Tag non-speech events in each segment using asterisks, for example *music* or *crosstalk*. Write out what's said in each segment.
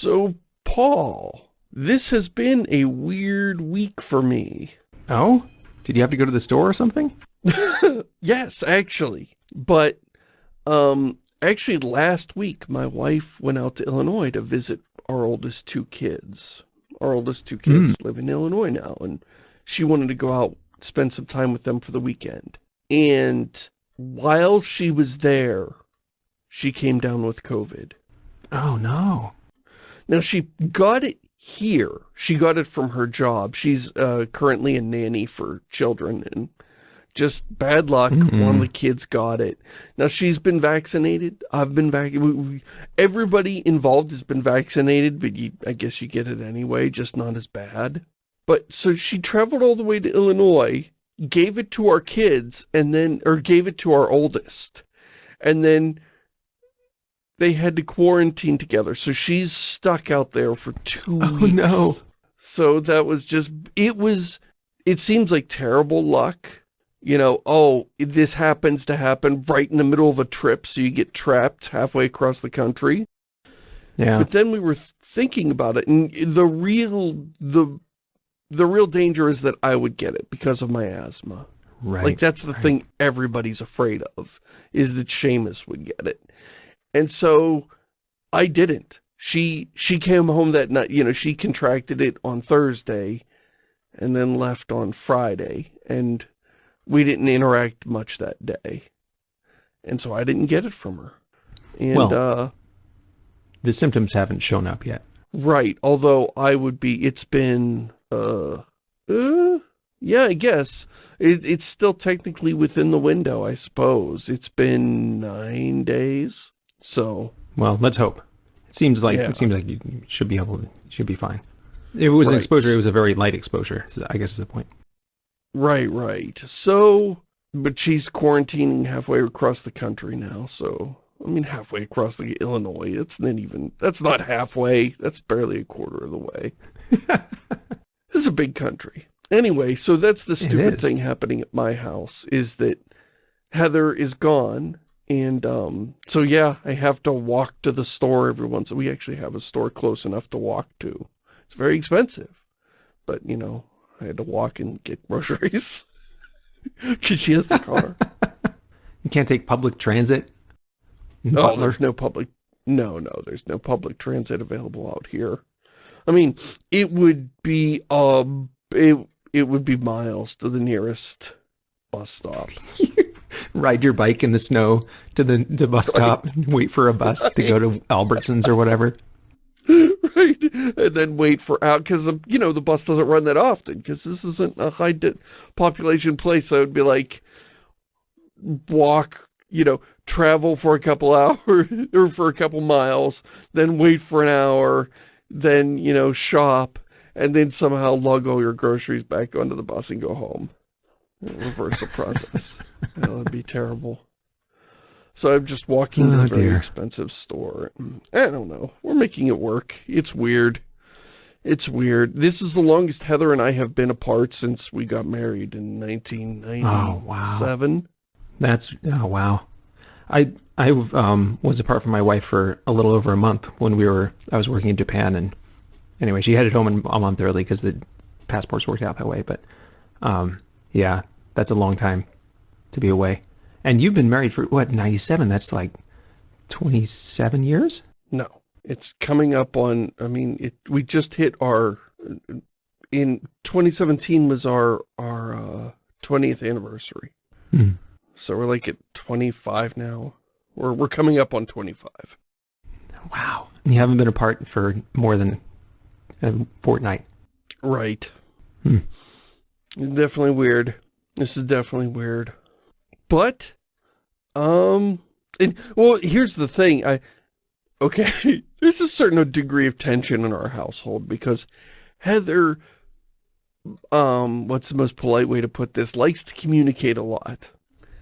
So, Paul, this has been a weird week for me. Oh? Did you have to go to the store or something? *laughs* yes, actually. But, um, actually last week, my wife went out to Illinois to visit our oldest two kids. Our oldest two kids mm. live in Illinois now, and she wanted to go out, spend some time with them for the weekend. And while she was there, she came down with COVID. Oh, no. Now, she got it here. She got it from her job. She's uh, currently a nanny for children, and just bad luck. Mm -hmm. One of the kids got it. Now, she's been vaccinated. I've been vaccinated. Everybody involved has been vaccinated, but you, I guess you get it anyway, just not as bad. But, so she traveled all the way to Illinois, gave it to our kids, and then, or gave it to our oldest. And then they had to quarantine together. So she's stuck out there for two oh, weeks. no. So that was just, it was, it seems like terrible luck. You know, oh, this happens to happen right in the middle of a trip, so you get trapped halfway across the country. Yeah. But then we were thinking about it, and the real, the, the real danger is that I would get it because of my asthma. Right. Like, that's the right. thing everybody's afraid of, is that Shamus would get it. And so I didn't. She she came home that night, you know, she contracted it on Thursday and then left on Friday. And we didn't interact much that day. And so I didn't get it from her. And, well, uh, the symptoms haven't shown up yet. Right. Although I would be, it's been, uh, uh yeah, I guess. It, it's still technically within the window, I suppose. It's been nine days. So well, let's hope. It seems like yeah. it seems like you should be able to should be fine. It was right. an exposure. It was a very light exposure. So I guess is the point. Right, right. So, but she's quarantining halfway across the country now. So, I mean, halfway across the Illinois. It's not even. That's not halfway. That's barely a quarter of the way. *laughs* this is a big country. Anyway, so that's the stupid thing happening at my house is that Heather is gone and um, so, yeah, I have to walk to the store every once. We actually have a store close enough to walk to. It's very expensive. But, you know, I had to walk and get *laughs* groceries. *laughs* Because she has the car. *laughs* you can't take public transit? Oh, there's no public... No, no, there's no public transit available out here. I mean, it would be, um, it, it would be miles to the nearest bus stop. *laughs* ride your bike in the snow to the to bus stop, wait for a bus right. to go to Albertsons or whatever. *laughs* Right, and then wait for out because you know the bus doesn't run that often because this isn't a high population place. So it'd be like walk, you know, travel for a couple *laughs* hours or for a couple miles, then wait for an hour, then you know shop, and then somehow lug all your groceries back onto the bus and go home reverse the *laughs* process. that would be terrible. So I'm just walking oh, to a very dear. expensive store. I don't know. We're making it work. It's weird. It's weird. This is the longest Heather and I have been apart since we got married in 1997. Oh, wow. That's, oh, wow. I I um, was apart from my wife for a little over a month when we were, I was working in Japan. And anyway, she headed home a month early because the passports worked out that way. But um, yeah, that's a long time to be away. And you've been married for, what, 97? That's like 27 years? No. It's coming up on, I mean, it, we just hit our, in 2017 was our, our uh, 20th anniversary. Hmm. So we're like at 25 now. We're, we're coming up on 25. Wow. You haven't been apart for more than a fortnight. Right. Hmm. Definitely weird. This is definitely weird. But, um, and, well, here's the thing. I, okay, *laughs* there's a certain degree of tension in our household because Heather, um, what's the most polite way to put this, likes to communicate a lot.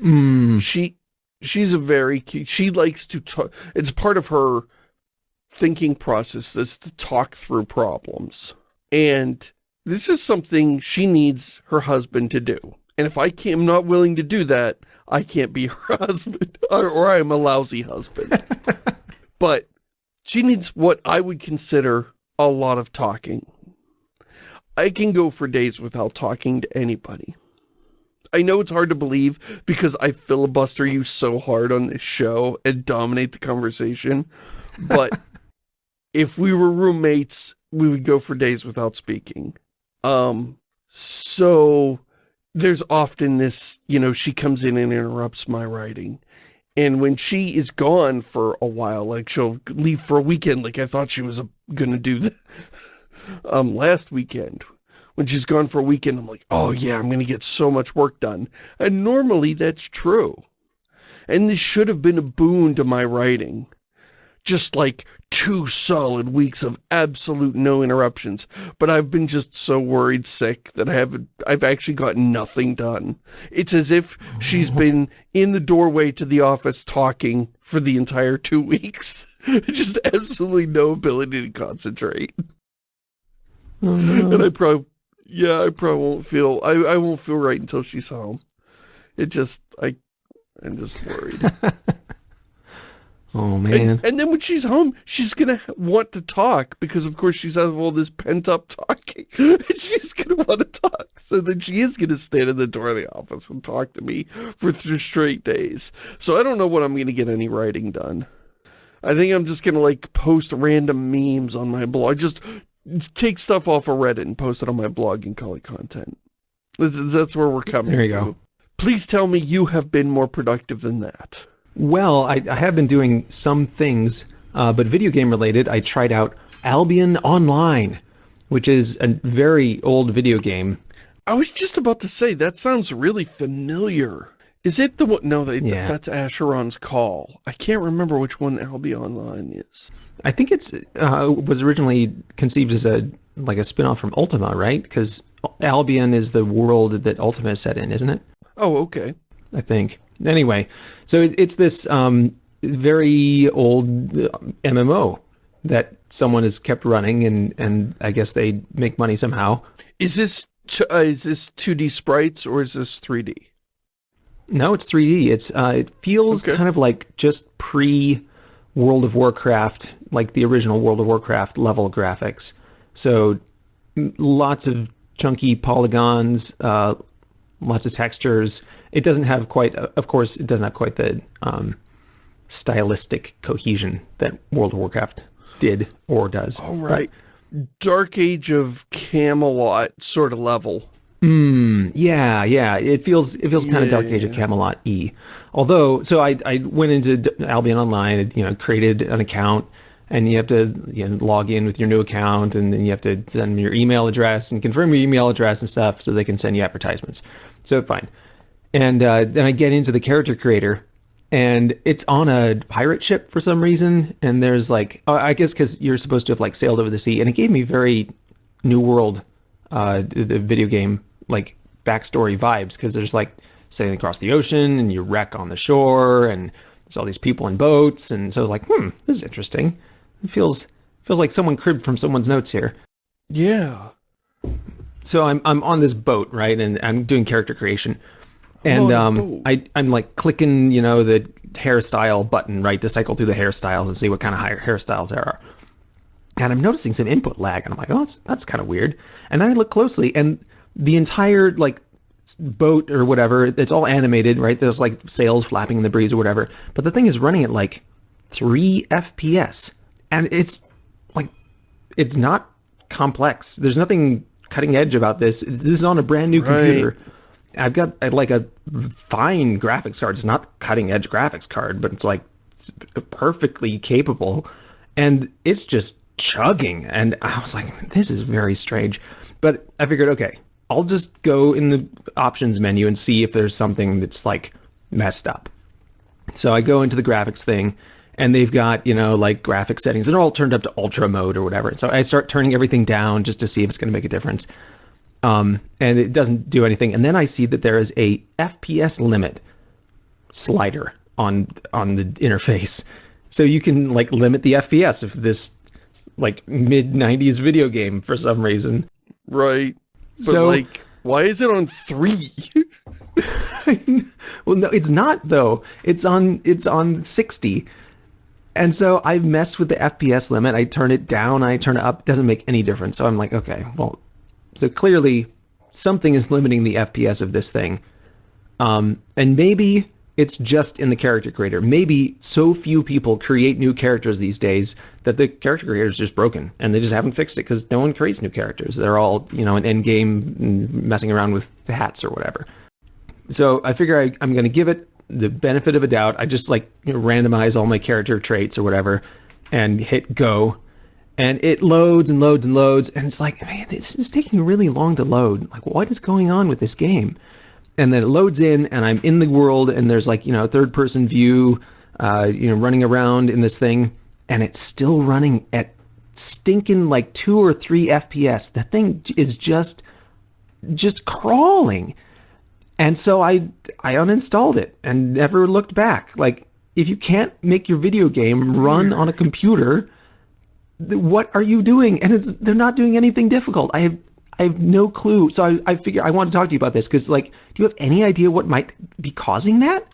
Mm. She, she's a very, she likes to talk, it's part of her thinking process is to talk through problems. And this is something she needs her husband to do. And if I am not willing to do that, I can't be *laughs* her husband, or, or I'm a lousy husband. *laughs* but She needs what I would consider a lot of talking. I can go for days without talking to anybody. I know it's hard to believe because I filibuster you so hard on this show and dominate the conversation, but *laughs* if we were roommates, we would go for days without speaking. Um, so there's often this, you know, she comes in and interrupts my writing. And when she is gone for a while, like she'll leave for a weekend, like I thought she was going to do the, *laughs* um, last weekend. When she's gone for a weekend, I'm like, oh yeah, I'm going to get so much work done. And normally that's true. And this should have been a boon to my writing just like two solid weeks of absolute no interruptions. But I've been just so worried sick that I haven't, I've actually got nothing done. It's as if she's oh. been in the doorway to the office talking for the entire two *laughs* weeks. just absolutely no ability to concentrate. Oh, no. And I probably, yeah, I probably won't feel, I, I won't feel right until she's home. It just, I, I'm just worried. *laughs* Oh, man. And, and, then when she's home, she's going to want to talk because, of course, she's out of all this pent-up talking. *laughs* and she's going to want to talk. So then she is going to stand in the door of the office and talk to me for three straight days. So I don't know when I'm going to get any writing done. I think I'm just going to, like, post random memes on my blog. Just take stuff off of Reddit and post it on my blog and call it content. That's where we're coming There you to. go. Please tell me you have been more productive than that. Well, I, I have been doing some things, uh, but video game related. I tried out Albion Online, which is a very old video game. I was just about to say, that sounds really familiar. Is it the one? No, they, Yeah. that's Asheron's Call. I can't remember which one Albion Online is. I think it's uh, was originally conceived as a like a spin-off from Ultima, right? Because Albion is the world that Ultima is set in, isn't it? Oh, okay. I think. Anyway, so it, it's this um, very old uh, MMO that someone has kept running, and and I guess they make money somehow. Is this uh, is this 2D sprites or is this 3D? No, it's 3D. It's uh, it feels Okay. kind of like just pre World of Warcraft, like the original World of Warcraft level graphics. So lots of chunky polygons, uh, lots of textures. It doesn't have quite, of course, it doesn't have quite the um, stylistic cohesion that World of Warcraft did or does. All right. Dark Age of Camelot sort of level. Mm, yeah, yeah. It feels it feels kind of Dark Age of Camelot e. Although, so I I went into Albion Online, and, you know, created an account, and you have to you know, log in with your new account, and then you have to send them your email address and confirm your email address and stuff, so they can send you advertisements. So fine. And uh, then I get into the character creator, and it's on a pirate ship for some reason. And there's like, oh, I guess because you're supposed to have like sailed over the sea, and it gave me very New World, uh, the video game like backstory vibes because there's like sailing across the ocean and you wreck on the shore and there's all these people in boats and so I was like, hmm, this is interesting. It feels feels like someone cribbed from someone's notes here. Yeah. So I'm I'm on this boat, right, and I'm doing character creation, and um. I I'm like clicking, you know, the hairstyle button, right, to cycle through the hairstyles and see what kind of hair hairstyles there are. And I'm noticing some input lag, and I'm like, oh, that's that's kind of weird. And then I look closely, and the entire like boat or whatever, it's all animated, right? There's like sails flapping in the breeze or whatever, but the thing is running at like three FPS, and it's like it's not complex. There's nothing cutting edge about this. This is on a brand new Right. computer. I've got uh, like a fine graphics card. It's not cutting edge graphics card, but it's like perfectly capable. And it's just chugging. And I was like, this is very strange. But I figured, okay, I'll just go in the options menu and see if there's something that's like messed up. So I go into the graphics thing and they've got, you know, like graphic settings. They're all turned up to ultra mode or whatever. So I start turning everything down just to see if it's going to make a difference. Um, and it doesn't do anything. And then I see that there is a FPS limit slider on on the interface. So you can like limit the FPS of this like mid 90s video game for some reason. Right. But So- like, why is it on three? *laughs* well, no, it's not though. It's on it's on 60. And so I mess with the FPS limit. I turn it down, I turn it up. It doesn't make any difference. So I'm like, okay, well, so clearly something is limiting the FPS of this thing. Um, and maybe it's just in the character creator. Maybe so few people create new characters these days that the character creator is just broken and they just haven't fixed it because no one creates new characters. They're all, you know, an end game messing around with hats or whatever. So I figure I, I'm going to give it the benefit of a doubt. I just like you know, randomize all my character traits or whatever and hit go. And it loads and loads and loads. And it's like, man, this is taking really long to load. Like, what is going on with this game? And then it loads in and I'm in the world and there's like, you know, a third person view, uh, you know, running around in this thing. And it's still running at stinking like two or three FPS. The thing is just, just crawling. And so I I uninstalled it and never looked back. Like if you can't make your video game run on a computer, what are you doing? And it's they're not doing anything difficult. I have I have no clue. So I, I figure I want to talk to you about this because like, do you have any idea what might be causing that?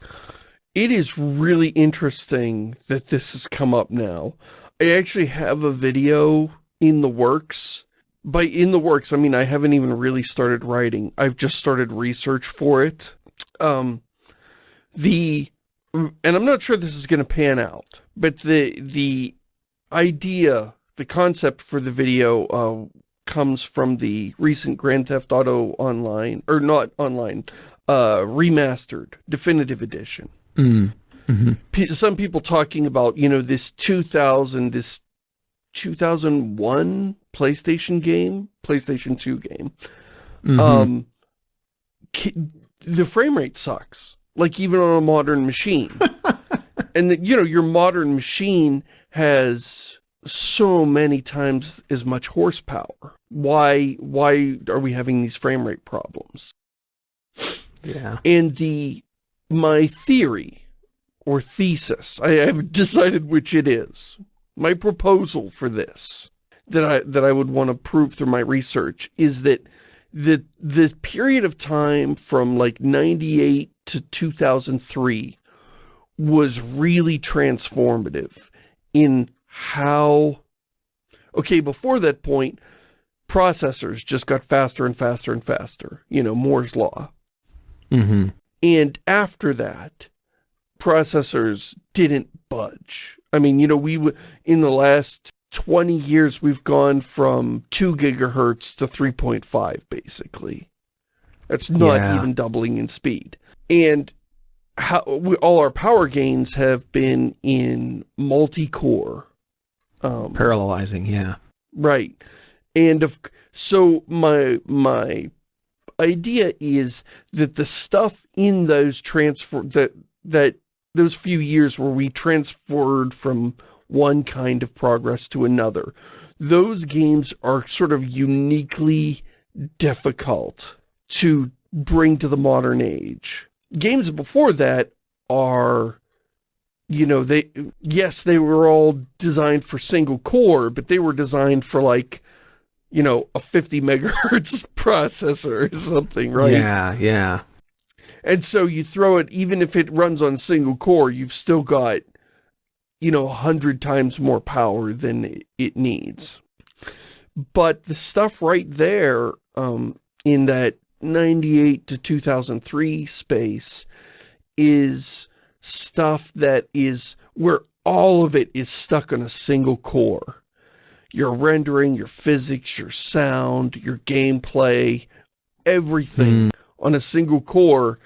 It is really interesting that this has come up now. I actually have a video in the works by in the works, I mean, I haven't even really started writing. I've just started research for it. Um, the, and I'm not sure this is going to pan out, but the, the idea, the concept for the video, uh, comes from the recent Grand Theft Auto Online, or not online, uh, remastered, definitive edition. Mm. Mm -hmm. Some people talking about, you know, this 2000, this 2001 PlayStation game, PlayStation 2 game, mm -hmm. um, the frame rate sucks. Like even on a modern machine. *laughs* and, the, you know, your modern machine has so many times as much horsepower. Why, why are we having these frame rate problems? Yeah. And the, my theory or thesis, I haven't decided which it is, my proposal for this that I that I would want to prove through my research is that the the period of time from like 98 to 2003 was really transformative in how okay before that point processors just got faster and faster and faster you know Moore's law mm -hmm. and after that processors didn't budge I mean, you know, we in the last 20 years, we've gone from 2 gigahertz to 3.5, basically. That's not yeah. even doubling in speed. And how we, all our power gains have been in multi-core. Um, Parallelizing, yeah. Right. And so my, my idea is that the stuff in those transfer, that, that those few years where we transferred from one kind of progress to another. Those games are sort of uniquely difficult to bring to the modern age. Games before that are, you know, they, yes, they were all designed for single core, but they were designed for like, you know, a 50 *laughs* megahertz processor or something, right? Yeah, yeah. And so you throw it, even if it runs on single core, you've still got, you know, a hundred times more power than it needs. But the stuff right there, um, in that 98 to 2003 space is stuff that is where all of it is stuck on a single core. Your rendering, your physics, your sound, your gameplay, everything. Mm on a single core,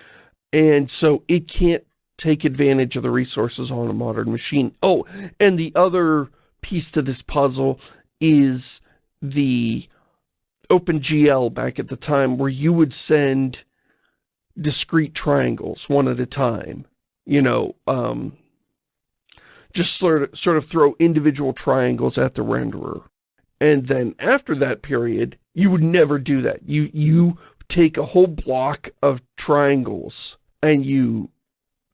and so it can't take advantage of the resources on a modern machine. Oh, and the other piece to this puzzle is the OpenGL back at the time where you would send discrete triangles one at a time. You know, um, just sort of, sort of throw individual triangles at the renderer. And then after that period, you would never do that. You, you take a whole block of triangles and you,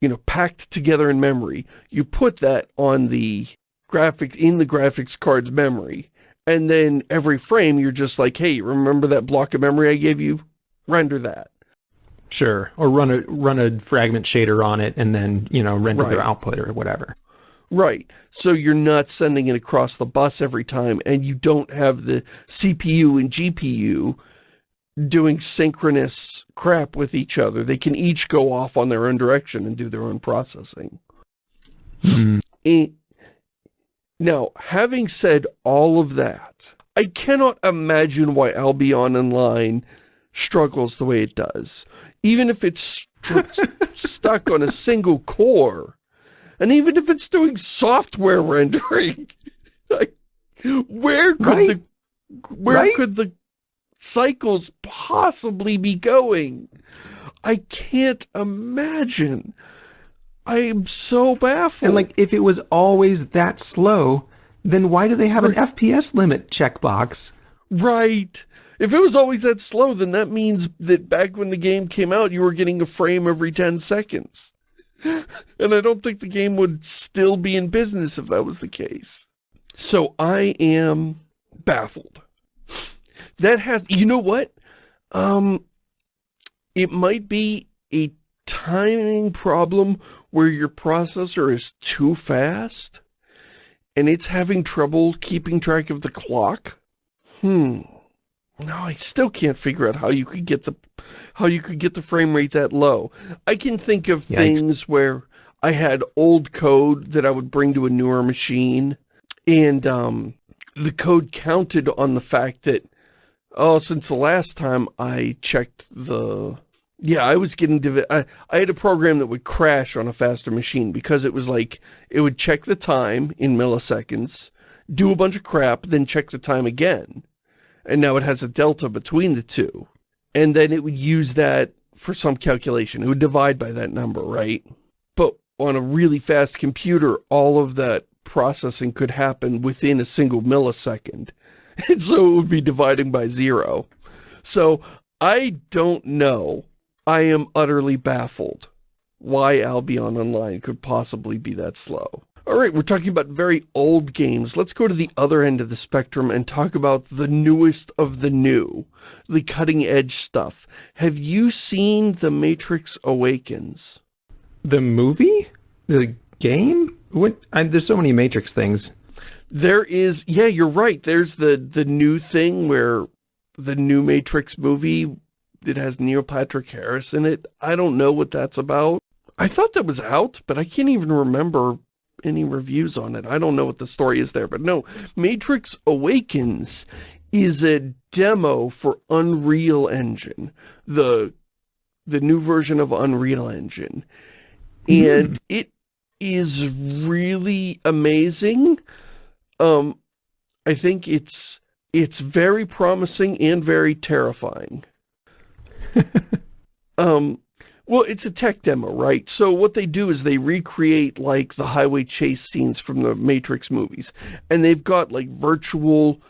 you know, packed together in memory, you put that on the graphic, in the graphics card's memory, and then every frame you're just like, hey, remember that block of memory I gave you? Render that. Sure, or run a run a fragment shader on it and then, you know, render right. their output or whatever. Right. So you're not sending it across the bus every time, and you don't have the CPU and GPU doing synchronous crap with each other. They can each go off on their own direction and do their own processing. Mm. Now, having said all of that, I cannot imagine why Albion Online struggles the way it does. Even if it's st *laughs* stuck on a single core, and even if it's doing software rendering, *laughs* like, where could Right. the where Right? could the cycles possibly be going? I can't imagine. I am so baffled. And like, if it was always that slow, then why do they have an FPS limit checkbox? Right. If it was always that slow, then that means that back when the game came out, you were getting a frame every 10 seconds. *laughs* And I don't think the game would still be in business if that was the case. So I am baffled. That has, you know what? Um, it might be a timing problem where your processor is too fast and it's having trouble keeping track of the clock. Hmm. No, I still can't figure out how you could get the how you could get the frame rate that low. I can think of Yikes. things where I had old code that I would bring to a newer machine and um the code counted on the fact that oh since the last time I checked the yeah, I was getting divi I, I had a program that would crash on a faster machine because it was like it would check the time in milliseconds, do a bunch of crap, then check the time again and now it has a delta between the two. And then it would use that for some calculation. It would divide by that number, right? But on a really fast computer, all of that processing could happen within a single millisecond. *laughs* And so it would be dividing by zero. So I don't know. I am utterly baffled why Albion Online could possibly be that slow. All right, we're talking about very old games. Let's go to the other end of the spectrum and talk about the newest of the new, the cutting edge stuff. Have you seen The Matrix Awakens? The movie? The game? What? I, there's so many Matrix things. There is, yeah, you're right. There's the, the new thing where the new Matrix movie, it has Neil Patrick Harris in it. I don't know what that's about. I thought that was out, but I can't even remember any reviews on it. I don't know what the story is there, but no, Matrix Awakens is a demo for Unreal Engine, the the new version of Unreal Engine. And hmm. it is really amazing. Um I think it's it's very promising and very terrifying. *laughs* um well, it's a tech demo, right? So what they do is they recreate, like, the highway chase scenes from the Matrix movies. And they've got, like, virtual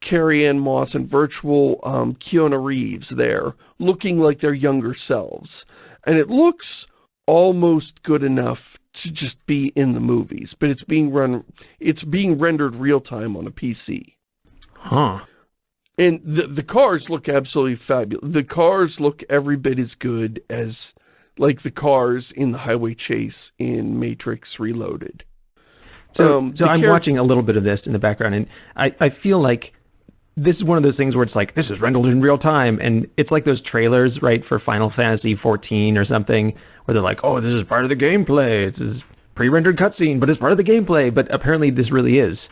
Carrie-Anne Moss and virtual um, Keanu Reeves there, looking like their younger selves. And it looks almost good enough to just be in the movies. But it's being run, it's being rendered real-time on a PC. Huh. And the the cars look absolutely fabulous. The cars look every bit as good as like the cars in the highway chase in Matrix Reloaded. So, Um, so I'm watching a little bit of this in the background, and I, I feel like this is one of those things where it's like this is rendered in real time, and it's like those trailers, right, for Final Fantasy 14 or something, where they're like, oh, this is part of the gameplay. It's this pre-rendered cutscene, but it's part of the gameplay. But apparently, this really is.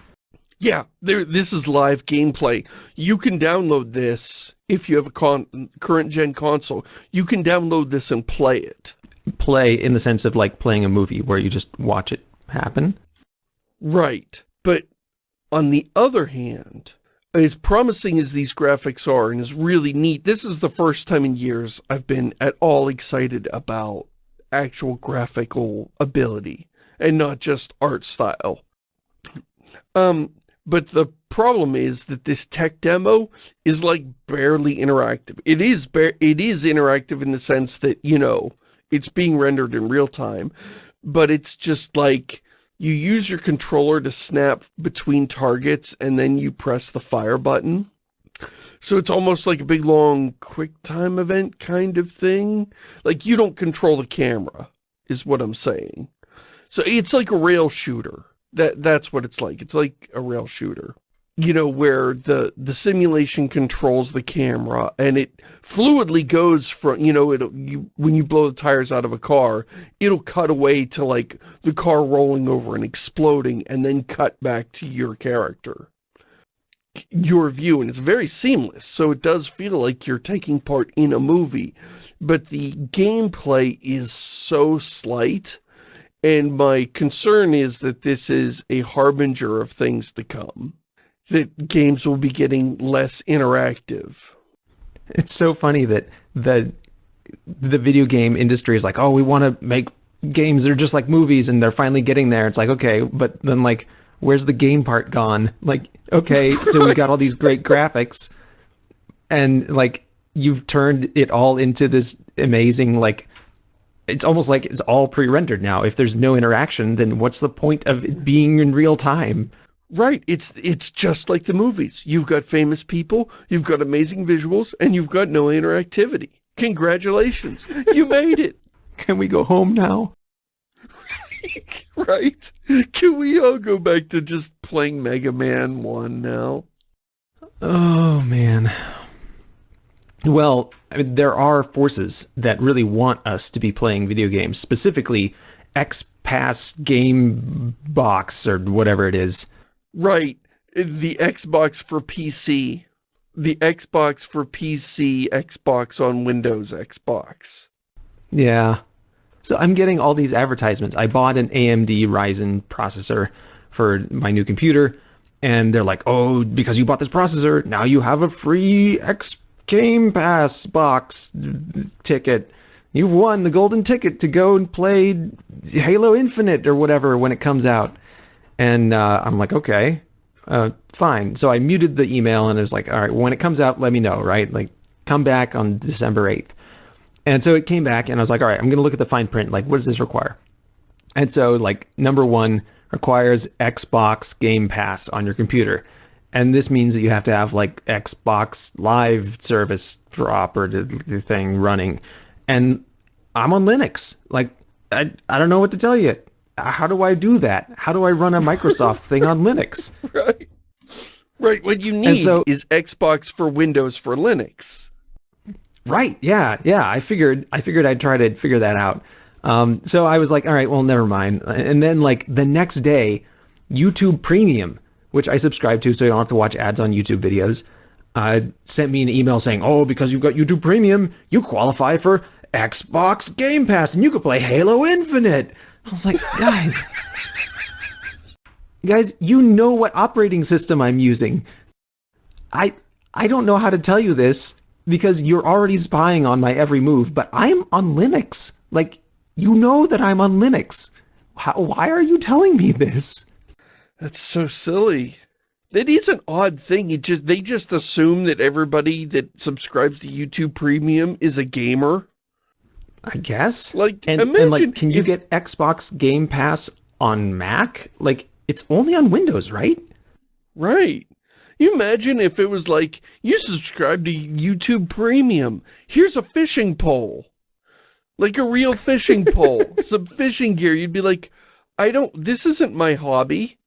Yeah, there. This is live gameplay. You can download this if you have a con current gen console. You can download this and play it. Play in the sense of like playing a movie where you just watch it happen. Right. But on the other hand, as promising as these graphics are and is really neat, this is the first time in years I've been at all excited about actual graphical ability and not just art style. Um, but the problem is that this tech demo is like barely interactive. It is it is interactive in the sense that, you know, it's being rendered in real time, but it's just like you use your controller to snap between targets and then you press the fire button. So it's almost like a big long quick time event kind of thing. Like you don't control the camera is what I'm saying. So it's like a rail shooter. That That's what it's like. It's like a rail shooter. You know, where the, the simulation controls the camera and it fluidly goes from, you know, it you, when you blow the tires out of a car, it'll cut away to like the car rolling over and exploding and then cut back to your character. Your view and it's very seamless so it does feel like you're taking part in a movie but the gameplay is so slight and my concern is that this is a harbinger of things to come that games will be getting less interactive it's so funny that the the video game industry is like oh we want to make games that are just like movies and they're finally getting there it's like okay but then like where's the game part gone? Like, okay, *laughs* so we got all these great graphics and like you've turned it all into this amazing like it's almost like it's all pre-rendered now. If there's no interaction, then what's the point of it being in real time? Right. It's it's just like the movies. You've got famous people, you've got amazing visuals, and you've got no interactivity. Congratulations. You made it. *laughs* Can we go home now? *laughs* right? Can we all go back to just playing Mega Man 1 now? Oh, man. Well, I mean, there are forces that really want us to be playing video games, specifically X-Pass Game Box or whatever it is. Right. The Xbox for PC. The Xbox for PC, Xbox on Windows Xbox. Yeah. So I'm getting all these advertisements. I bought an AMD Ryzen processor for my new computer, and they're like, oh, because you bought this processor, now you have a free X Game Pass box ticket. You've won the golden ticket to go and play Halo Infinite or whatever when it comes out. And uh, I'm like, okay, uh, fine. So I muted the email and it was like, all right, when it comes out, let me know, right? Like, come back on December 8th. And so it came back and I was like, all right, I'm going to look at the fine print. Like, what does this require? And so like number one requires Xbox Game Pass on your computer. And this means that you have to have like Xbox Live service drop or the, thing running. And I'm on Linux. Like, I, I don't know what to tell you. How do I do that? How do I run a *laughs* Microsoft thing on Linux? *laughs* Right. Right. What you need so, is Xbox for Windows for Linux. Right. Yeah. Yeah. I figured. I figured I'd try to figure that out. Um, so I was like, all right, well, never mind. And then like the next day, YouTube Premium, which I subscribe to, so you don't have to watch ads on YouTube videos, uh, sent me an email saying, oh, because you've got YouTube Premium, you qualify for Xbox Game Pass, and you could play Halo Infinite. I was like, guys, *laughs* guys, you know what operating system I'm using. I I don't know how to tell you this because you're already spying on my every move, but I'm on Linux. Like, you know that I'm on Linux. How, why are you telling me this? That's so silly. That is an odd thing. It just They just assume that everybody that subscribes to YouTube Premium is a gamer. I guess. Like, and, imagine and like, can you get Xbox Game Pass on Mac? Like, it's only on Windows, right? Right you imagine if it was like, you subscribe to YouTube Premium, here's a fishing pole. Like a real fishing pole, *laughs* some fishing gear. You'd be like, I don't, this isn't my hobby.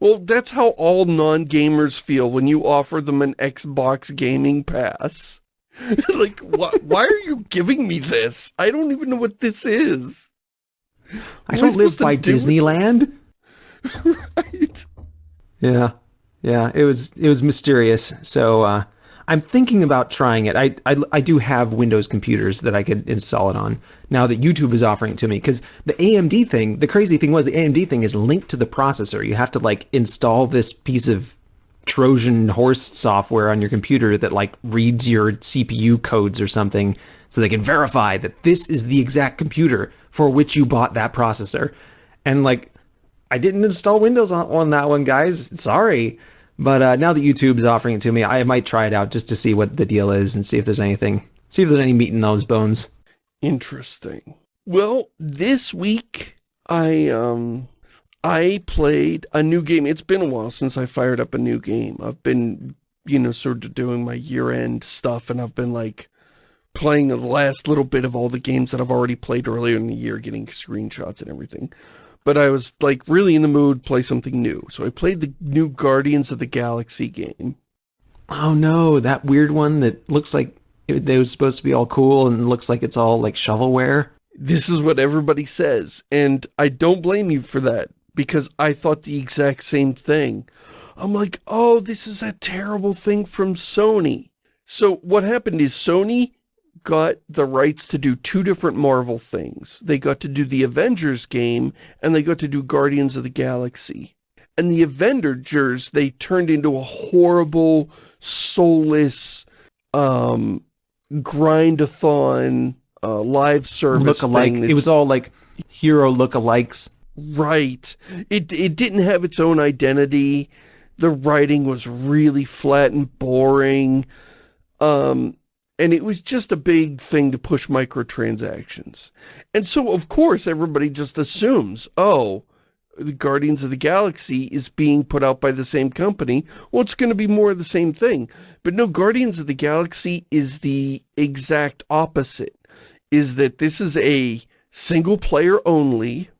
Well, that's how all non-gamers feel when you offer them an Xbox gaming pass. *laughs* like, wh why are you giving me this? I don't even know what this is. I don't live by Disneyland. *laughs* right. Yeah. Yeah, it was it was mysterious. So uh, I'm thinking about trying it. I, I, I do have Windows computers that I could install it on now that YouTube is offering it to me. Because the AMD thing, the crazy thing was the AMD thing is linked to the processor. You have to like install this piece of Trojan horse software on your computer that like reads your CPU codes or something so they can verify that this is the exact computer for which you bought that processor. And like, I didn't install Windows on, on that one, guys. Sorry. But uh, now that YouTube's offering it to me, I might try it out just to see what the deal is and see if there's anything, see if there's any meat in those bones. Interesting. Well, this week I um I played a new game. It's been a while since I fired up a new game. I've been, you know, sort of doing my year-end stuff and I've been like playing the last little bit of all the games that I've already played earlier in the year, getting screenshots and everything. but I was like really in the mood, to play something new. So I played the new Guardians of the Galaxy game. Oh no, that weird one that looks like it, it was supposed to be all cool and looks like it's all like shovelware. This is what everybody says, and I don't blame you for that, because I thought the exact same thing. I'm like, oh, this is that terrible thing from Sony. So what happened is Sony got the rights to do two different Marvel things. They got to do the Avengers game, and they got to do Guardians of the Galaxy. And the Avengers, they turned into a horrible, soulless, um, grind-a-thon, uh, live service Look-alike. It was all like hero look-alikes. Right. It, it didn't have its own identity. The writing was really flat and boring. Um, and it was just a big thing to push microtransactions. And so, of course, everybody just assumes, oh, the Guardians of the Galaxy is being put out by the same company. Well, it's going to be more of the same thing. But no, Guardians of the Galaxy is the exact opposite. Is that this is a single player only.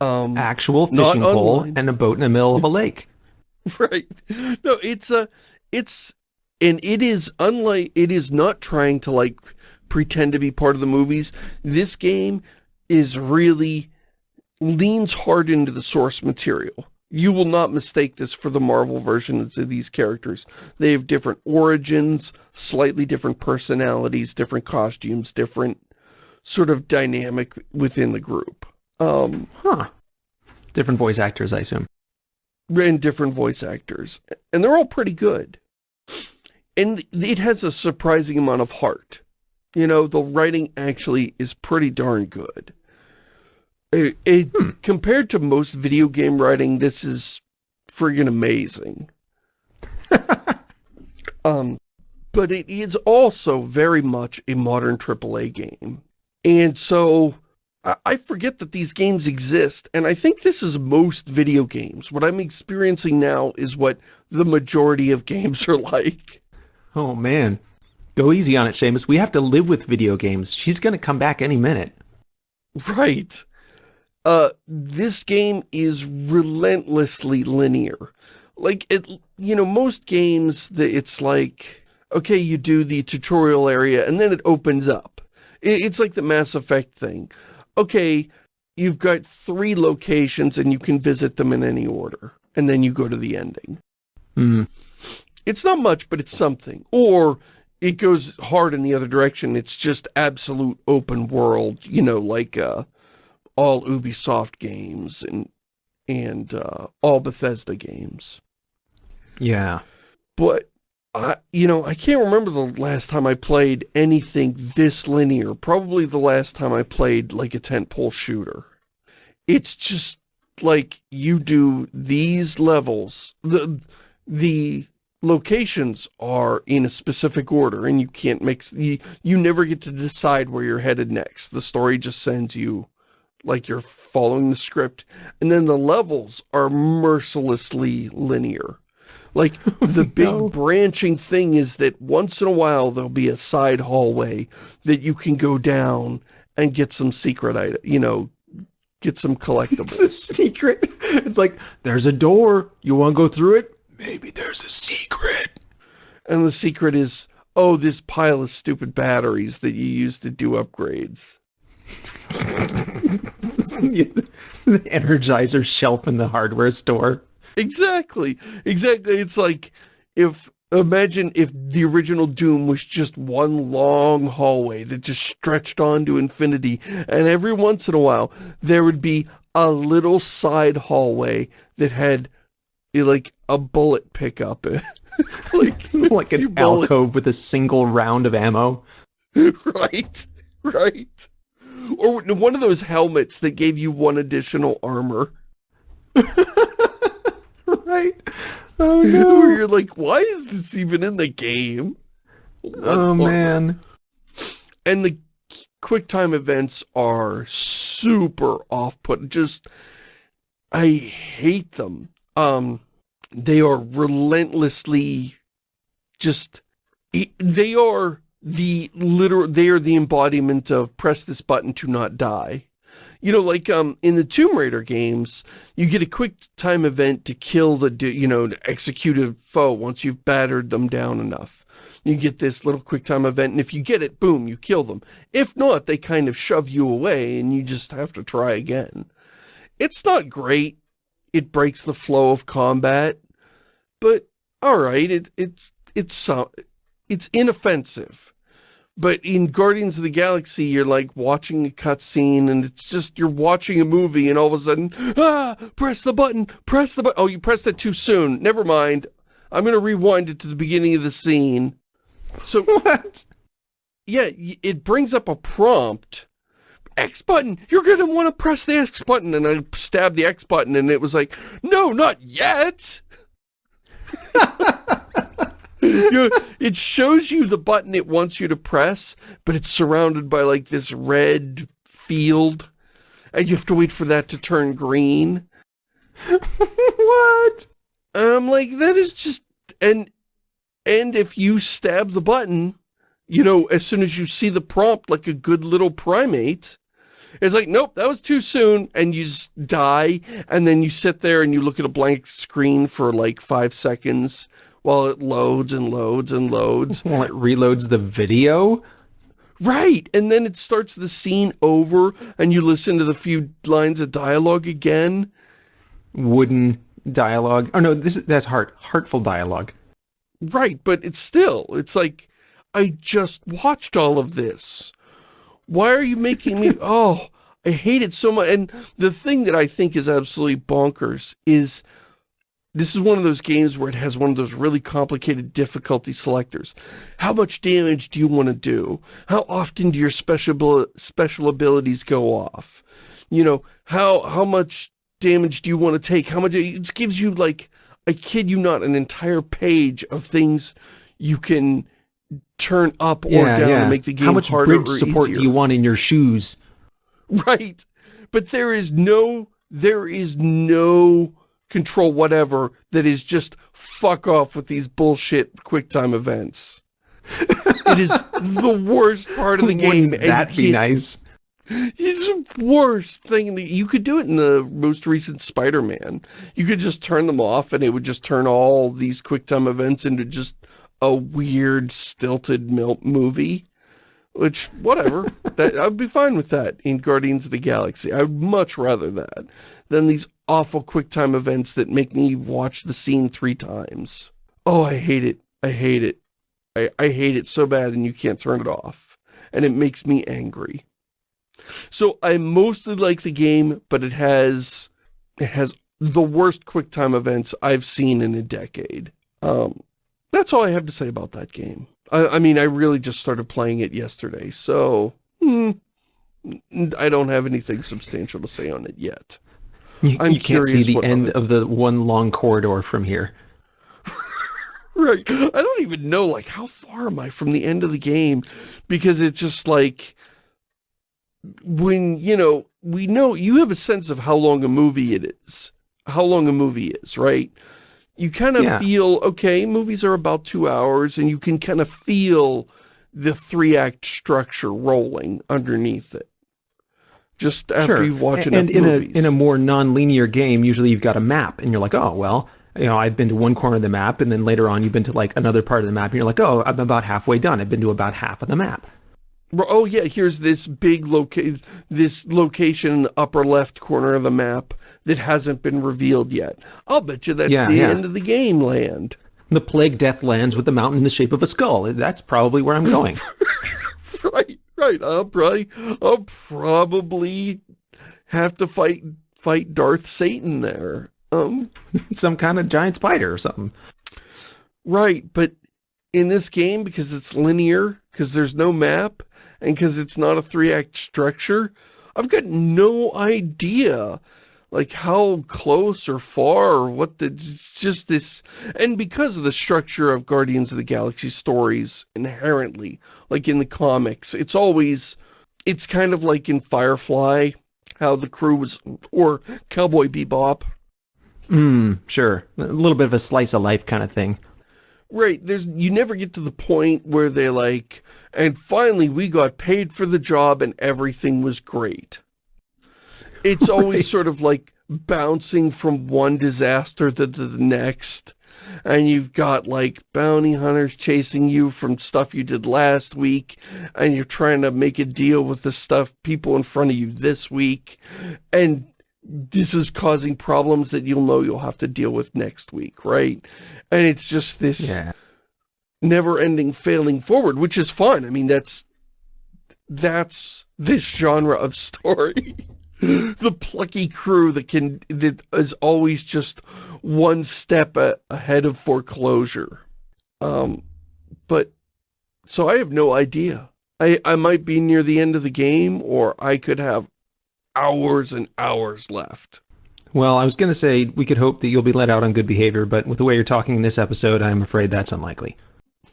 Um, Actual fishing pole online. and a boat in the middle of a lake. *laughs* right. No, it's a, it's, and it is unlike, it is not trying to like pretend to be part of the movies. This game is really, leans hard into the source material. You will not mistake this for the Marvel versions of these characters. They have different origins, slightly different personalities, different costumes, different sort of dynamic within the group. Um, Huh. Different voice actors, I assume. and different voice actors. And they're all pretty good. And it has a surprising amount of heart. You know, the writing actually is pretty darn good. It, it- Hmm. Compared to most video game writing, this is friggin' amazing. *laughs* um, but it is also very much a modern AAA game. And so I- I forget that these games exist, and I think this is most video games. What I'm experiencing now is what the majority of games are like. Oh man. Go easy on it, Shamus. We have to live with video games. She's gonna come back any minute. Right. Uh, this game is relentlessly linear. Like, it, you know, most games, that it's like, okay, you do the tutorial area, and then it opens up. It's like the Mass Effect thing. Okay, you've got three locations, and you can visit them in any order. And then you go to the ending. Hmm. It's not much, but it's something. Or it goes hard in the other direction. It's just absolute open world, you know, like uh, all Ubisoft games and and uh, all Bethesda games. Yeah. But, I, you know, I can't remember the last time I played anything this linear. Probably the last time I played, like, a tentpole shooter. It's just, like, you do these levels. The, the locations are in a specific order, and you can't mix... You, you never get to decide where you're headed next. The story just sends you, like, you're following the script. And then the levels are mercilessly linear. Like, the *laughs* big no. branching thing is that once in a while there'll be a side hallway that you can go down and get some secret item, you know, get some collectibles. It's a secret. *laughs* It's like, there's a door. You want to go through it? Maybe there's a secret. and the secret is, oh, this pile of stupid batteries that you use to do upgrades. *laughs* the Energizer shelf in the hardware store. Exactly. Exactly. It's like if imagine if the original Doom was just one long hallway that just stretched on to infinity and every once in a while there would be a little side hallway that had eh, like a bullet pickup *laughs* like *laughs* like an bullet- alcove with a single round of ammo. *laughs* right right or one of those helmets that gave you one additional armor right? Oh *laughs* where you're like why is this even in the game? What Oh man. and the quick time events are super off-put. Just i hate them. Um they are relentlessly just they are the literal they are the embodiment of press this button to not die You know, like um, in the Tomb Raider games, you get a quick time event to kill the, you know, execute a foe once you've battered them down enough. You get this little quick time event, and if you get it, boom, you kill them. If not, they kind of shove you away, and you just have to try again. It's not great. It breaks the flow of combat, but all right, it, it's it's uh, it's inoffensive. But in Guardians of the Galaxy, you're like watching a cutscene and it's just, you're watching a movie and all of a sudden, ah, press the button, press the button. Oh, you pressed it too soon. Never mind. I'm going to rewind it to the beginning of the scene. So, *laughs* What? yeah, it brings up a prompt. X button, you're going to want to press the X button. And I stabbed the X button and it was like, no, not yet. *laughs* you know, it shows you the button it wants you to press, but it's surrounded by like this red field, and you have to wait for that to turn green. *laughs* what? I'm like, that is just, and, and if you stab the button, you know, as soon as you see the prompt like a good little primate, it's like, nope, that was too soon, and you just die, and then you sit there and you look at a blank screen for like five seconds while it loads and loads and loads. *laughs* While it reloads the video? Right, and then it starts the scene over, and you listen to the few lines of dialogue again. Wooden dialogue. Oh no, this is, that's heart, heartful dialogue. Right, but it's still, it's like, I just watched all of this. Why are you making me, *laughs* oh, I hate it so much. And the thing that I think is absolutely bonkers is, this is one of those games where it has one of those really complicated difficulty selectors. How much damage do you want to do? How often do your special special abilities go off? You know, how how much damage do you want to take? How much it gives you like I kid you not an entire page of things you can turn up or Yeah, down yeah. to make the game How much harder bridge or support easier. do you want in your shoes? *laughs* Right. But there is no, there is no control whatever that is just fuck off with these bullshit QuickTime events. *laughs* it is the worst part of the game. Wouldn't that you be nice? It's the worst thing. that- You could do it in the most recent Spider-Man. You could just turn them off and it would just turn all these QuickTime events into just a weird, stilted movie. Which, whatever. *laughs* that I'd be fine with that in Guardians of the Galaxy. I'd much rather that than these awful QuickTime events that make me watch the scene three times. Oh, I hate it. I hate it. I, I hate it so bad and you can't turn it off. And it makes me angry. So I mostly like the game, but it has it has the worst QuickTime events I've seen in a decade. Um, that's all I have to say about that game. I, I mean, I really just started playing it yesterday, so hmm, I don't have anything substantial to say on it yet. You, I'm you can't see the end other- of the one long corridor from here. *laughs* Right. I don't even know, like, how far am I from the end of the game? Because it's just like, when, you know, we know, you have a sense of how long a movie it is. How long a movie is, right? You kind of Yeah. feel, okay, movies are about two hours, and you can kind of feel the three-act structure rolling underneath it. Just after Sure. you watch and enough in movies. a in a more non-linear game, usually you've got a map, and you're like, oh well, you know, I've been to one corner of the map, and then later on you've been to like another part of the map, and you're like, oh, I'm about halfway done. I've been to about half of the map. Oh yeah, here's this big location, this location in the upper left corner of the map that hasn't been revealed yet. I'll bet you that's Yeah, the yeah. end of the game land. The plague death lands with the mountain in the shape of a skull. That's probably where I'm going. *laughs* right, right. I'll probably, I'll probably have to fight, fight Darth Satan there. Um, *laughs* Some kind of giant spider or something. right, but in this game, because it's linear, because there's no map, and because it's not a three-act structure, I've got no idea, like, how close or far or what the, it's just this, and because of the structure of Guardians of the Galaxy stories inherently, like in the comics, it's always, it's kind of like in Firefly, how the crew was, or Cowboy Bebop, Hmm, sure. A little bit of a slice of life kind of thing. Right, there's you never get to the point where they like, and finally we got paid for the job and everything was great. It's *laughs* always right. sort of like bouncing from one disaster to the next and you've got like bounty hunters chasing you from stuff you did last week and you're trying to make a deal with the stuff people in front of you this week and this is causing problems that you'll know you'll have to deal with next week, right? And it's just this yeah. never-ending failing forward, which is fun. I mean, that's that's this genre of story. *laughs* *laughs* the plucky crew that can that is always just one step a, ahead of foreclosure. Um, but so I have no idea. I I might be near the end of the game, or I could have hours and hours left. Well, I was going to say we could hope that you'll be let out on good behavior, but with the way you're talking in this episode, I'm afraid that's unlikely.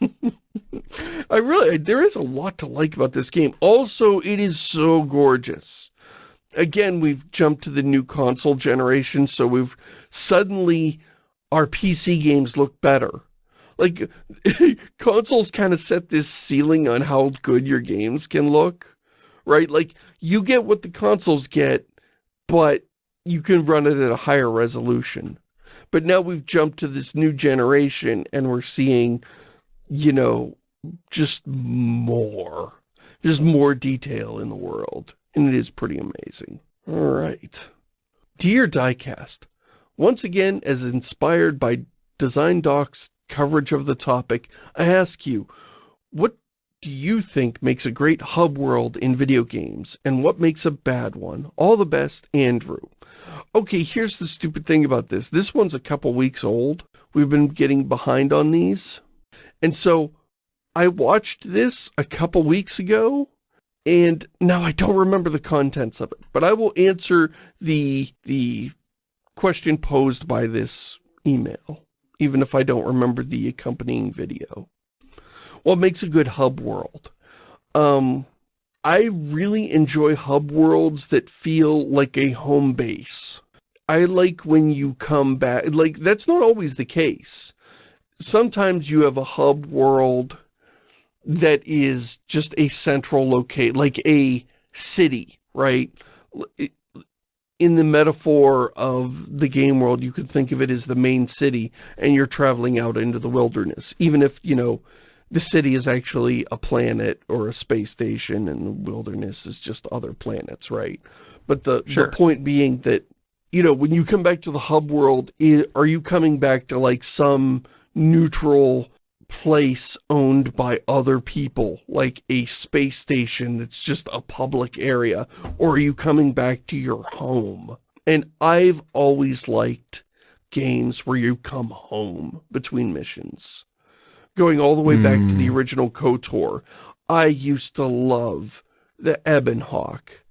*laughs* I really, there is a lot to like about this game. Also, it is so gorgeous. Again, we've jumped to the new console generation, so we've suddenly, our PC games look better. Like, *laughs* consoles kind of set this ceiling on how good your games can look right? Like, you get what the consoles get, but you can run it at a higher resolution. But now we've jumped to this new generation and we're seeing, you know, just more, just more detail in the world. And it is pretty amazing. All right. Dear Diecast, once again, as inspired by Design Doc's coverage of the topic, I ask you, what do you think makes a great hub world in video games, and what makes a bad one? All the best, Andrew. Okay, here's the stupid thing about this. This one's a couple weeks old. We've been getting behind on these. And so, I watched this a couple weeks ago, and now I don't remember the contents of it. But I will answer the, the question posed by this email, even if I don't remember the accompanying video what makes a good hub world. Um, I really enjoy hub worlds that feel like a home base. I like when you come back, like that's not always the case. Sometimes you have a hub world that is just a central locate, like a city, right? In the metaphor of the game world, you could think of it as the main city and you're traveling out into the wilderness. Even if, you know, the city is actually a planet or a space station and the wilderness is just other planets, right? But the, sure. the point being that, you know, when you come back to the hub world, are you coming back to like some neutral place owned by other people, like a space station that's just a public area, or are you coming back to your home? And I've always liked games where you come home between missions going all the way mm. back to the hmm. original KOTOR. I used to love the Ebon Hawk.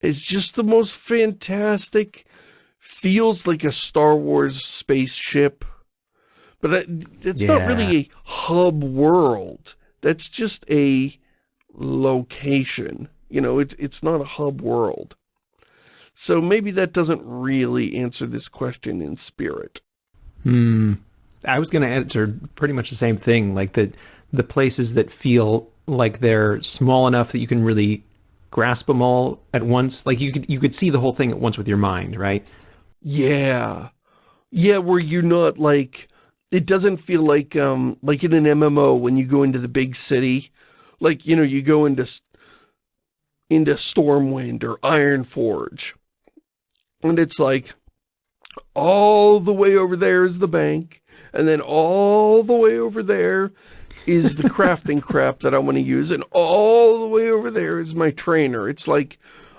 It's just the most fantastic, feels like a Star Wars spaceship. But it's yeah. not really a hub world. That's just a location. You know, it's, it's not a hub world. So maybe that doesn't really answer this question in spirit. Hmm. I was going to answer pretty much the same thing, like the the places that feel like they're small enough that you can really grasp them all at once. Like you could you could see the whole thing at once with your mind, right? Yeah, yeah. Where you're not like it doesn't feel like um like in an MMO when you go into the big city, like you know you go into into Stormwind or Ironforge, and it's like all the way over there is the bank and then all the way over there is the *laughs* crafting crap that I want to use, and all the way over there is my trainer. It's like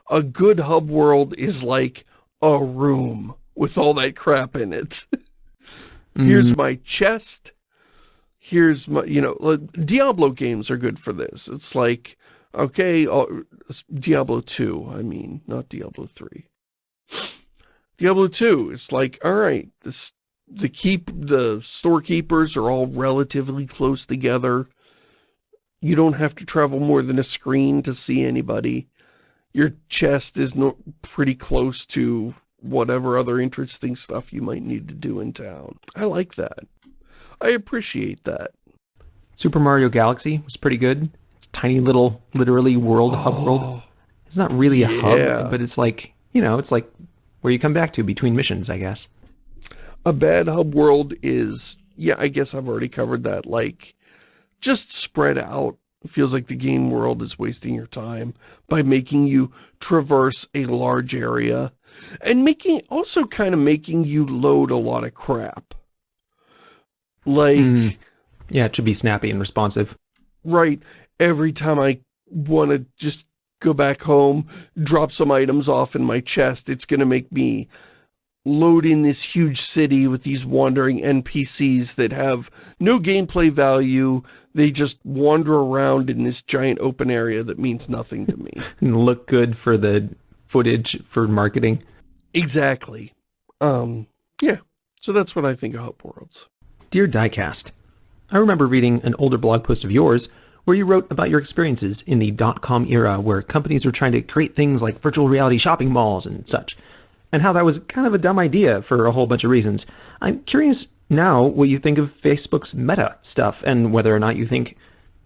a good hub world is like a room with all that crap in it. *laughs* mm. Here's my chest. Here's my, you know, Diablo games are good for this. It's like, okay, Diablo 2, I mean, not Diablo 3. Diablo 2, it's like, all right, this the keep the storekeepers are all relatively close together. You don't have to travel more than a screen to see anybody. Your chest is no, pretty close to whatever other interesting stuff you might need to do in town. I like that. I appreciate that. Super Mario Galaxy was pretty good. It's tiny little, literally world, oh, hub world. It's not really a hub, but it's like you know, it's like where you come back to between missions, I guess. A bad hub world is, yeah, I guess I've already covered that, like, just spread out. It feels like the game world is wasting your time by making you traverse a large area and making, also kind of making you load a lot of crap. Like... Mm. Yeah, it should be snappy and responsive. Right. Every time I want to just go back home, drop some items off in my chest, it's going to make me load in this huge city with these wandering NPCs that have no gameplay value. They just wander around in this giant open area that means nothing to me. *laughs* and look good for the footage for marketing. Exactly. Um, yeah. So that's what I think of Hub Worlds. Dear Diecast, I remember reading an older blog post of yours where you wrote about your experiences in the dot-com era where companies were trying to create things like virtual reality shopping malls and such, and how that was kind of a dumb idea for a whole bunch of reasons. I'm curious now what you think of Facebook's meta stuff and whether or not you think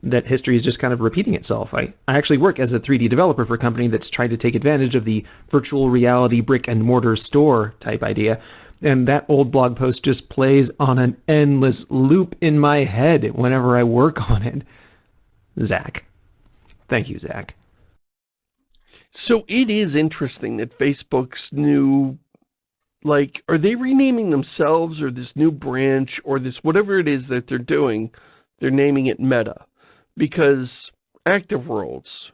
that history is just kind of repeating itself. I, I actually work as a 3D developer for a company that's trying to take advantage of the virtual reality brick and mortar store type idea. And that old blog post just plays on an endless loop in my head whenever I work *laughs* on it. Zach. Thank you, Zach. So it is interesting that Facebook's new, like, are they renaming themselves or this new branch or this, whatever it is that they're doing, they're naming it Meta. Because Active Worlds,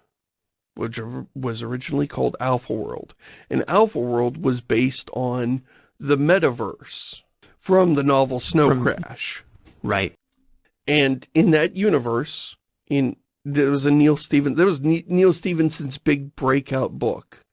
which was originally called Alpha World, and Alpha World was based on the metaverse from the novel Snow from, Crash. Right. And in that universe, in there was a Neil Stephen there was Neal Stephenson's big breakout book.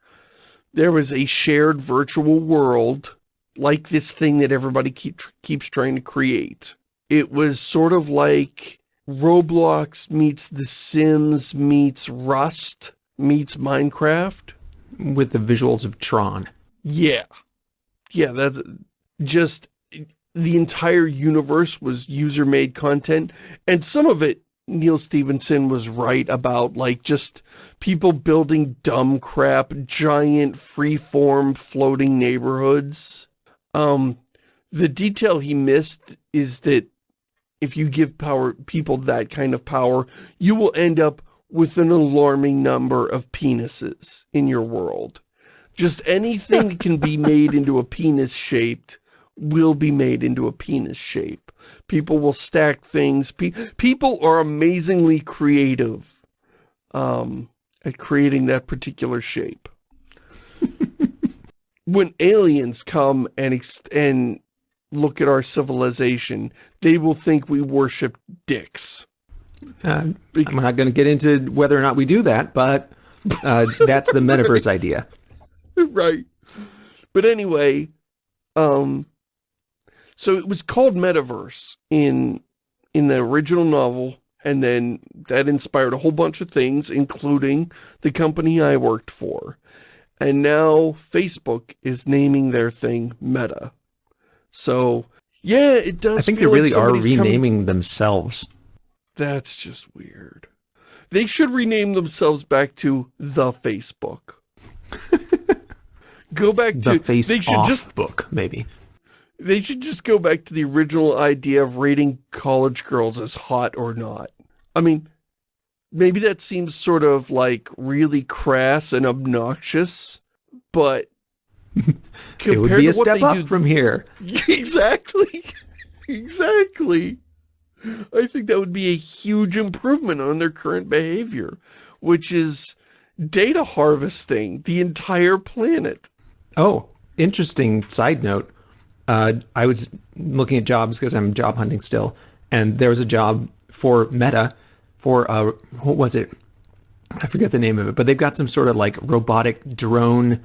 There was a shared virtual world like this thing that everybody keep, keeps trying to create. It was sort of like Roblox meets The Sims meets Rust meets Minecraft. With the visuals of Tron. Yeah. Yeah, that's just the entire universe was user-made content, and some of it Neal Stephenson was right about, like, just people building dumb crap, giant free-form floating neighborhoods. Um, the detail he missed is that if you give power people that kind of power, you will end up with an alarming number of penises in your world. Just anything that *laughs* can be made into a penis shaped will be made into a penis shape. People will stack things. Pe people are amazingly creative um, at creating that particular shape. *laughs* when aliens come and and look at our civilization, they will think we worship dicks. Uh, I'm not going to get into whether or not we do that, but uh, that's the metaverse right. idea. *laughs* Right. But anyway, um, so it was called Metaverse in in the original novel, and then that inspired a whole bunch of things, including the company I worked for. And now Facebook is naming their thing Meta. So, yeah, it does I think they really like are renaming coming... themselves. That's just weird. They should rename themselves back to The Facebook. *laughs* Go back the to... The Face they should just book, maybe. They should just go back to the original idea of rating college girls as hot or not. I mean, maybe that seems sort of like really crass and obnoxious, but *laughs* it would be a step up do, from here. *laughs* Exactly. *laughs* exactly. I think that would be a huge improvement on their current behavior, which is data harvesting the entire planet. Oh, interesting side note uh, I was looking at jobs because I'm job hunting still, and there was a job for Meta for, uh, what was it? I forget the name of it, but they've got some sort of like robotic drone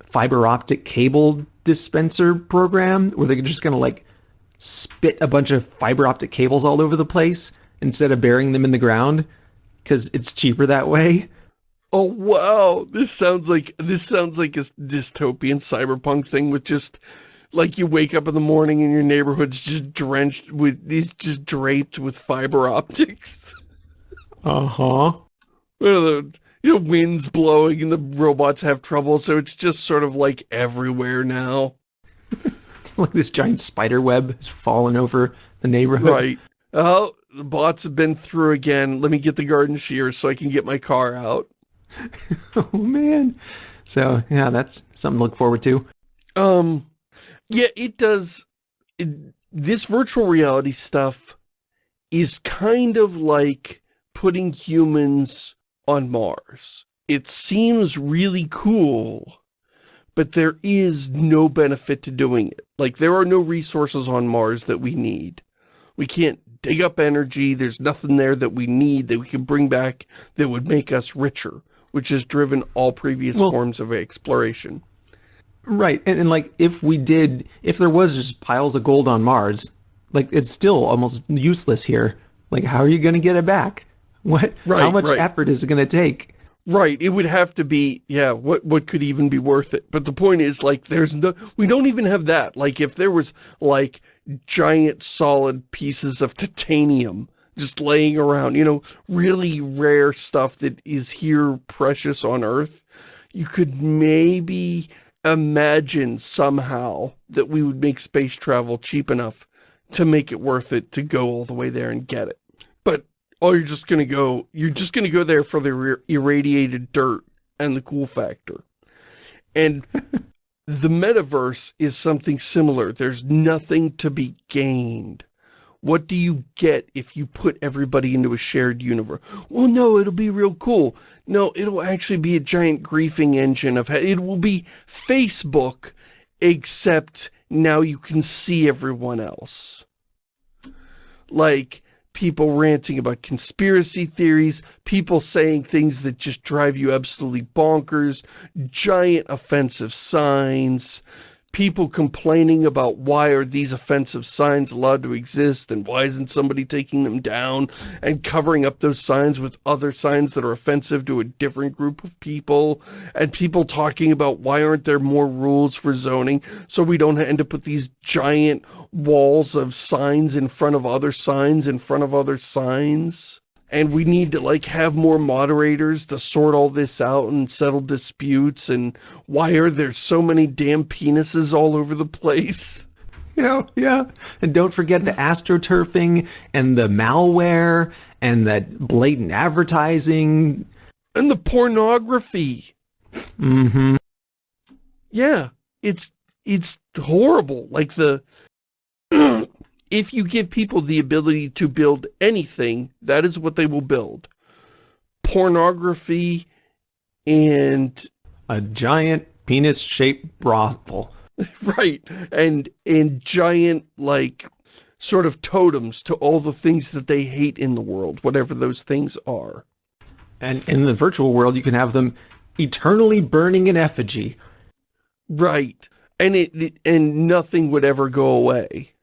fiber optic cable dispenser program where they're just going to like spit a bunch of fiber optic cables all over the place instead of burying them in the ground because it's cheaper that way. Oh wow, this sounds like this sounds like a dystopian cyberpunk thing with just like you wake up in the morning and your neighborhood's just drenched with these just draped with fiber optics. *laughs* Uh-huh. you know, wind's blowing and the robots have trouble, so it's just sort of like everywhere now. *laughs* like this giant spider web has fallen over the neighborhood. Right. Oh, the bots have been through again. Let me get the garden shears so I can get my car out. *laughs* oh, man. So, yeah, that's something to look forward to. Um, yeah, it does. It, this virtual reality stuff is kind of like putting humans on Mars. It seems really cool, but there is no benefit to doing it. Like, there are no resources on Mars that we need. We can't dig up energy. There's nothing there that we need that we can bring back that would make us richer, which has driven all previous well, forms of exploration. Right. And, and, like, if we did, if there was just piles of gold on Mars, like, it's still almost useless here. Like, how are you going to get it back? *laughs* What, right, how much right. effort is it going to take? Right. It would have to be, yeah, what, what could even be worth it? But the point is, like, there's no, we don't even have that. Like, if there was, like, giant solid pieces of titanium just laying around, you know, really rare stuff that is here precious on Earth, you could maybe imagine somehow that we would make space travel cheap enough to make it worth it to go all the way there and get it. But, oh, you're just going to go, you're just going to go there for the irradiated dirt and the cool factor. And *laughs* the metaverse is something similar. There's nothing to be gained. What do you get if you put everybody into a shared universe? Well, no, it'll be real cool. No, it'll actually be a giant griefing engine of it will be Facebook, except now you can see everyone else. Like, people ranting about conspiracy theories, people saying things that just drive you absolutely bonkers, giant offensive signs, people complaining about why are these offensive signs allowed to exist and why isn't somebody taking them down and covering up those signs with other signs that are offensive to a different group of people and people talking about why aren't there more rules for zoning so we don't end up with these giant walls of signs in front of other signs in front of other signs and we need to like have more moderators to sort all this out and settle disputes and why are there so many damn penises all over the place? *laughs* You know yeah. And don't forget the astroturfing and the malware and that blatant advertising. And the pornography. Mm-hmm. Yeah it's it's horrible. Like the *clears throat* if you give people the ability to build anything, that is what they will build. Pornography and... A giant penis-shaped brothel. *laughs* right. And, and giant, like, sort of totems to all the things that they hate in the world, whatever those things are. And in the virtual world, you can have them eternally burning in effigy. Right. And it, and nothing would ever go away.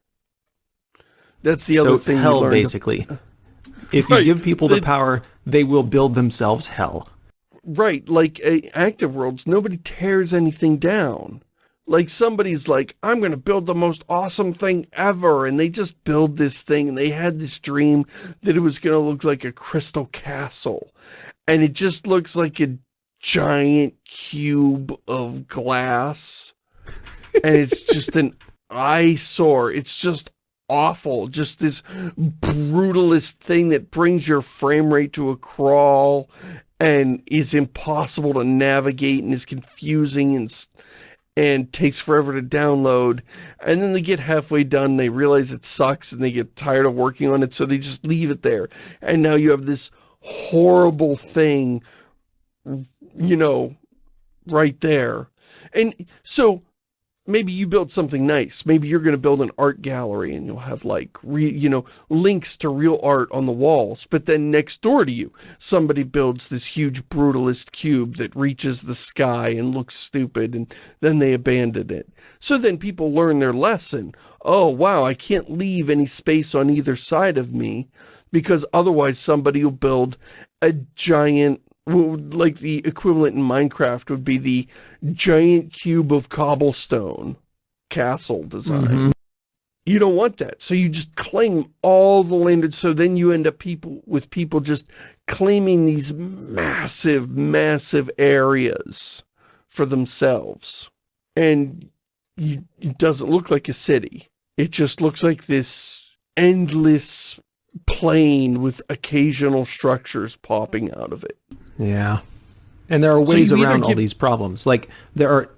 That's the so other thing hell, basically. *laughs* If right. you give people the, the power, they will build themselves hell. Right, like uh, active worlds, nobody tears anything down. Like somebody's like, I'm going to build the most awesome thing ever. And they just build this thing and they had this dream that it was going to look like a crystal castle. And it just looks like a giant cube of glass. and it's just an *laughs* eyesore. It's just awful. Just this brutalist thing that brings your frame rate to a crawl and is impossible to navigate and is confusing and and takes forever to download. And then they get halfway done, they realize it sucks and they get tired of working on it, so they just leave it there. And now you have this horrible thing, you know, right there. And so maybe you build something nice. Maybe you're going to build an art gallery and you'll have like, re, you know, links to real art on the walls. But then next door to you, somebody builds this huge brutalist cube that reaches the sky and looks stupid and then they abandon it. So then people learn their lesson. Oh, wow, I can't leave any space on either side of me because otherwise somebody will build a giant like the equivalent in Minecraft would be the giant cube of cobblestone castle design. Mm -hmm. You don't want that. So you just claim all the land. So then you end up people with people just claiming these massive, massive areas for themselves. And you, it doesn't look like a city. It just looks like this endless plain with occasional structures popping out of it. Yeah. And there are ways so around give... all these problems. Like, there are...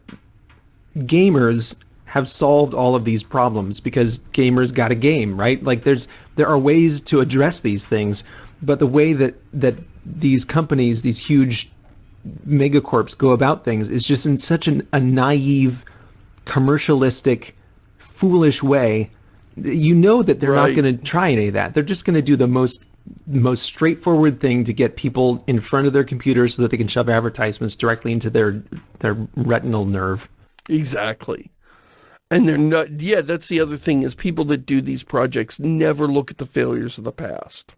Gamers have solved all of these problems because gamers got a game, right? Like, there's there are ways to address these things, but the way that, that these companies, these huge megacorps go about things is just in such an, a naive, commercialistic, foolish way you know that they're right. not going to try any of that. They're just going to do the most most straightforward thing to get people in front of their computers so that they can shove advertisements directly into their their retinal nerve. Exactly. And they're not, yeah, that's the other thing is people that do these projects never look at the failures of the past.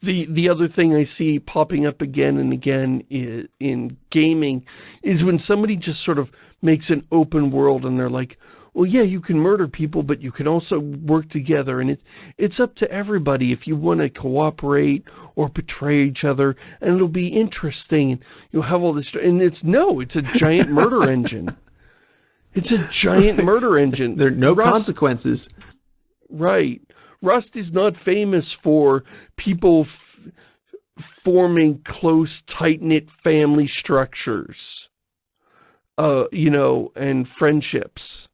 The, the other thing I see popping up again and again in, in gaming is when somebody just sort of makes an open world and they're like, well, yeah, you can murder people, but you can also work together. And it, it's up to everybody if you want to cooperate or betray each other. And it'll be interesting. You'll have all this. And it's, no, it's a giant murder *laughs* engine. It's a giant murder engine. There are no Rust, consequences. Right. Rust is not famous for people forming close, tight-knit family structures. Uh, you know, and friendships.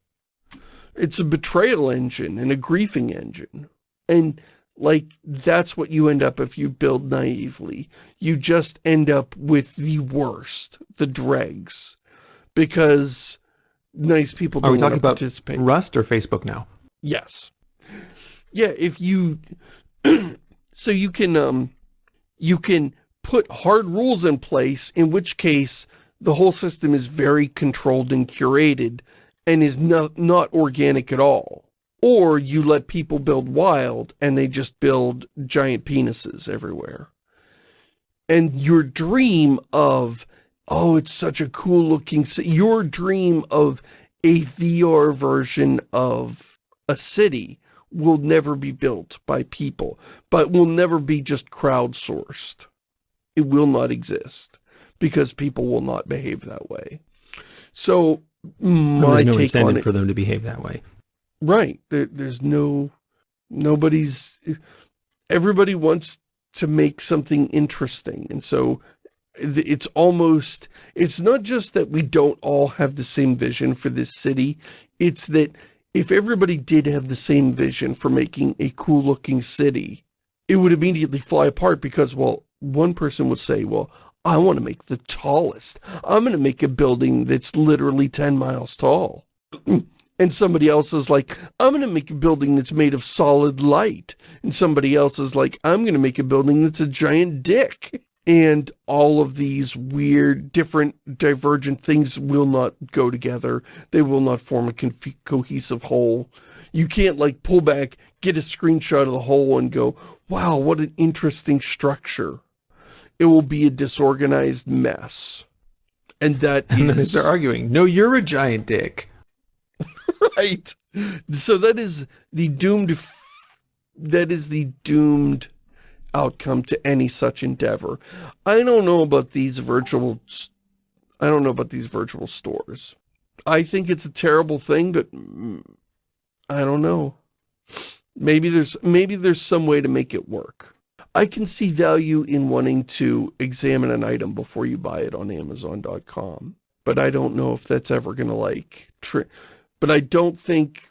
It's a betrayal engine and a griefing engine. And like, that's what you end up if you build naively. You just end up with the worst, the dregs. Because nice people don't Are we talking about participate. Rust or Facebook now? Yes. Yeah, if you... *clears throat* so you can, um, you can put hard rules in place, in which case the whole system is very controlled and curated and is not, not organic at all. Or you let people build wild and they just build giant penises everywhere. And your dream of, oh, it's such a cool looking, your dream of a VR version of a city will never be built by people, but will never be just crowdsourced. It will not exist because people will not behave that way. So my there's no incentive it, for them to behave that way. Right. There, there's no, nobody's, everybody wants to make something interesting. And so it's almost, it's not just that we don't all have the same vision for this city. It's that if everybody did have the same vision for making a cool looking city, it would immediately fly apart because, well, one person would say, well, I want to make the tallest. I'm going to make a building that's literally 10 miles tall. *clears throat* and somebody else is like, I'm going to make a building that's made of solid light. And somebody else is like, I'm going to make a building that's a giant dick. And all of these weird, different, divergent things will not go together. They will not form a cohesive whole. You can't like pull back, get a screenshot of the whole and go, wow, what an interesting structure it will be a disorganized mess. And that And is... then start arguing, no, you're a giant dick. *laughs* right. So that is the doomed, that is the doomed outcome to any such endeavor. I don't know about these virtual, I don't know about these virtual stores. I think it's a terrible thing, but I don't know. Maybe there's, maybe there's some way to make it work. I can see value in wanting to examine an item before you buy it on Amazon.com. But I don't know if that's ever going to like... But I don't think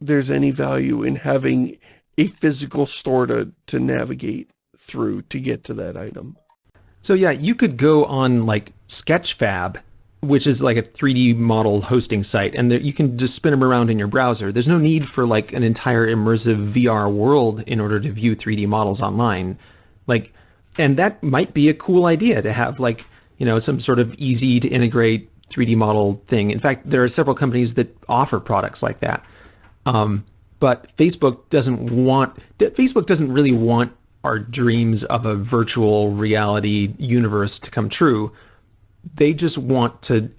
there's any value in having a physical store to, to navigate through to get to that item. So yeah, you could go on like Sketchfab which is like a 3D model hosting site, and you can just spin them around in your browser. There's no need for like an entire immersive VR world in order to view 3D models online. Like, and that might be a cool idea to have like, you know, some sort of easy to integrate 3D model thing. In fact, there are several companies that offer products like that. Um, but Facebook doesn't want, Facebook doesn't really want our dreams of a virtual reality universe to come true they just want to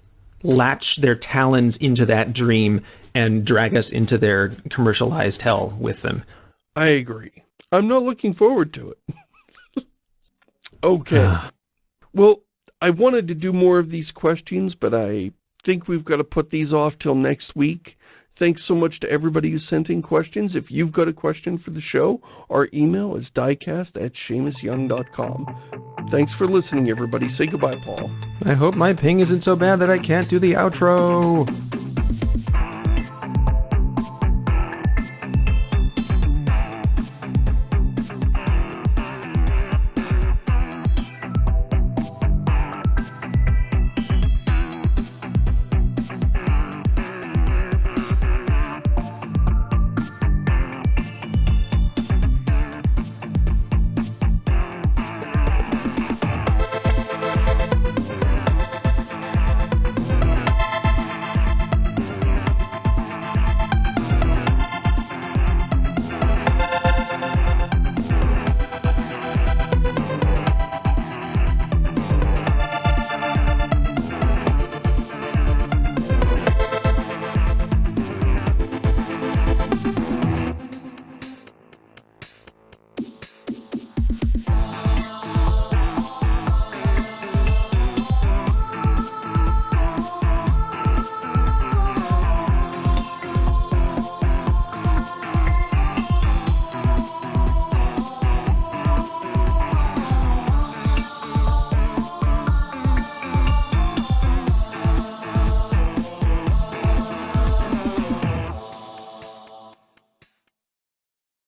latch their talons into that dream and drag us into their commercialized hell with them. I agree. I'm not looking forward to it. *laughs* okay. *sighs* well, I wanted to do more of these questions, but I think we've got to put these off till next week. Thanks so much to everybody who sent in questions. If you've got a question for the show, our email is diecast at ShamusYoung.com. Thanks for listening, everybody. Say goodbye, Paul. I hope my ping isn't so bad that I can't do the outro.